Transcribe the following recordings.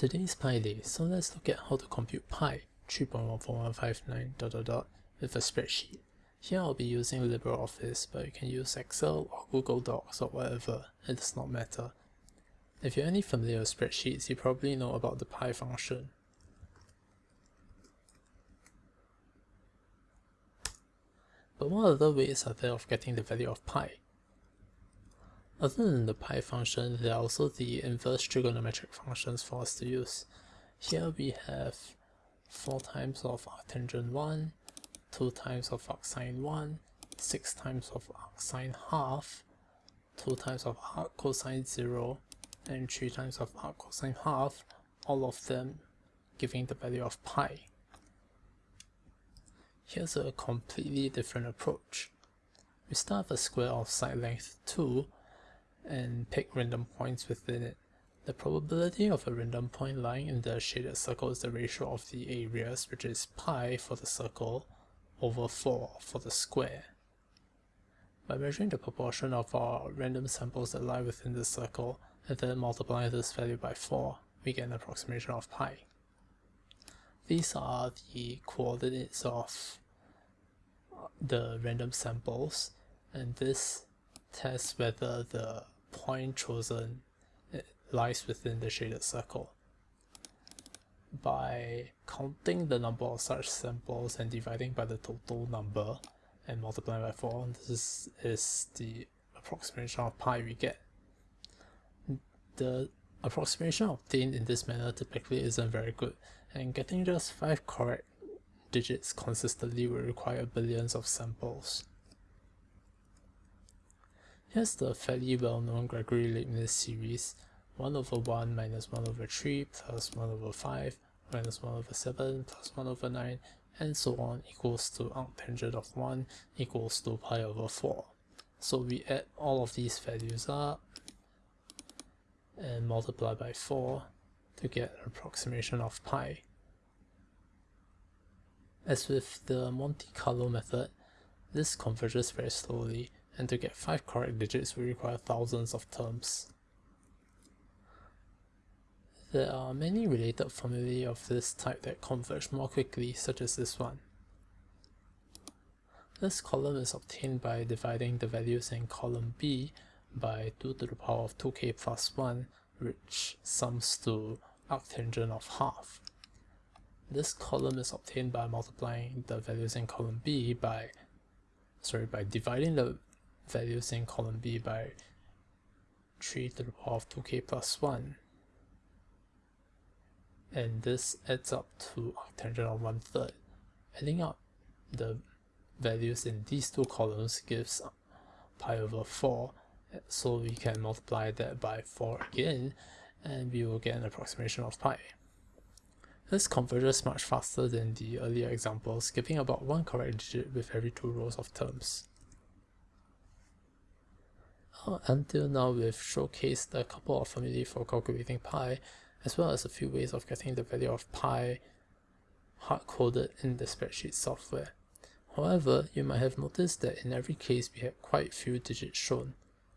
Today is Pi Day, so let's look at how to compute pi 3.14159 dot dot dot with a spreadsheet. Here I'll be using LibreOffice, but you can use Excel or Google Docs or whatever, it does not matter. If you're any familiar with spreadsheets, you probably know about the pi function. But what other ways are there of getting the value of pi? Other than the pi function, there are also the inverse trigonometric functions for us to use. Here we have 4 times of arctangent 1, 2 times of arcsine 1, 6 times of arcsine half, 2 times of arc cosine 0, and 3 times of arc cosine half, all of them giving the value of pi. Here's a completely different approach. We start with a square of side length 2 and pick random points within it. The probability of a random point lying in the shaded circle is the ratio of the areas, which is pi for the circle over 4 for the square. By measuring the proportion of our random samples that lie within the circle, and then multiplying this value by 4, we get an approximation of pi. These are the coordinates of the random samples, and this tests whether the point chosen lies within the shaded circle. By counting the number of such samples and dividing by the total number and multiplying by 4, this is the approximation of pi we get. The approximation obtained in this manner typically isn't very good, and getting just 5 correct digits consistently will require billions of samples. Here's the fairly well-known Gregory-Leibniz series 1 over 1 minus 1 over 3 plus 1 over 5 minus 1 over 7 plus 1 over 9 and so on equals to arctangent of 1 equals to pi over 4. So we add all of these values up and multiply by 4 to get an approximation of pi. As with the Monte Carlo method, this converges very slowly and to get 5 correct digits we require thousands of terms. There are many related formulae of this type that converge more quickly, such as this one. This column is obtained by dividing the values in column B by 2 to the power of 2k plus 1, which sums to arctangent of half. This column is obtained by multiplying the values in column B by sorry by dividing the values in column B by 3 to the power of 2k plus 1 and this adds up to arctangent of one third. Adding up the values in these two columns gives pi over 4 so we can multiply that by 4 again and we will get an approximation of pi. This converges much faster than the earlier example, skipping about one correct digit with every two rows of terms. Until now we've showcased a couple of formulae for calculating pi, as well as a few ways of getting the value of pi hard-coded in the spreadsheet software. However, you might have noticed that in every case we had quite few digits shown.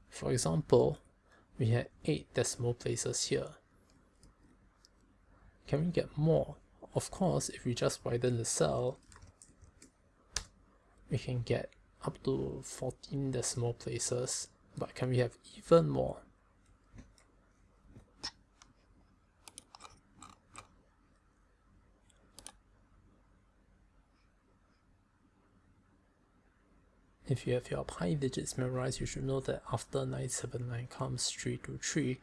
For example, we had 8 decimal places here. Can we get more? Of course, if we just widen the cell, we can get up to 14 decimal places but can we have even more? If you have your pi digits memorized, you should know that after 979 comes 323,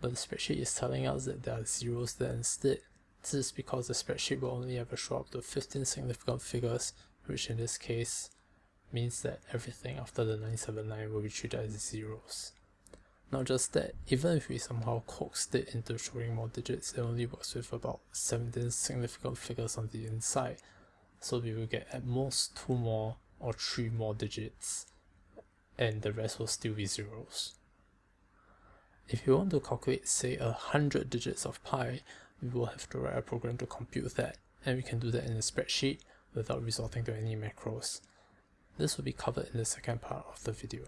but the spreadsheet is telling us that there are zeros there instead. This is because the spreadsheet will only ever show up to 15 significant figures, which in this case means that everything after the 979 will be treated as zeros. Not just that, even if we somehow coaxed it into showing more digits, it only works with about 17 significant figures on the inside, so we will get at most 2 more or 3 more digits, and the rest will still be zeros. If you want to calculate say a hundred digits of pi, we will have to write a program to compute that, and we can do that in a spreadsheet without resorting to any macros. This will be covered in the second part of the video.